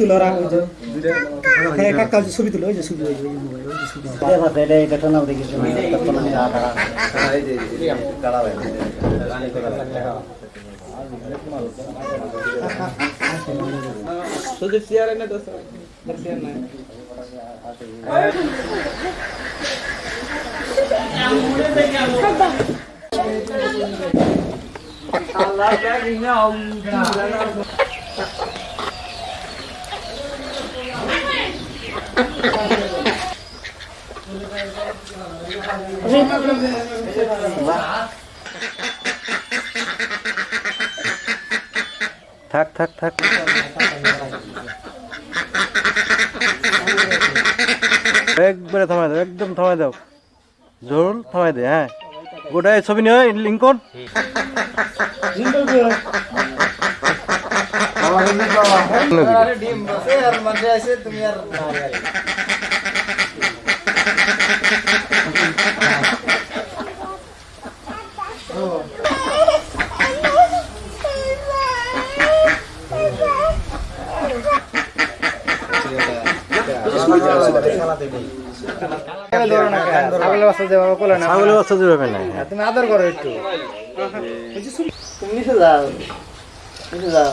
হাত পাচ্ছি ছবি তুলো ওরা ওই যে হ্যাঁ কাকা যে ছবি তুলো ওই যে ছবি ওই যে মোবাইল ওই যে ছবি তোদের চেয়ার এনে তো চেয়ার নাই থাক থাক থাক। একবারে থামাই দাও, একদম থামাই দাও। জোর থামাই দে হ্যাঁ। গোটাই ছবি নিয়ে লিঙ্কন ডিম বসে আর মধ্যে আছে তুমি আর ছাগলের বাচ্চা জুড়বে না তুমি আদর করো একটু। তুমি নিচে যাও নিচে যাও।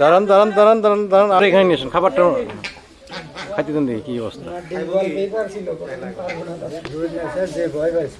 দাঁড়ান দাঁড়ান দাঁড়ান দাঁড়ান দাঁড়ান। আর এখানে নিয়ে খাবারটা খাইতে দেন দেখি কি অবস্থা। যে ভয়। পাইছে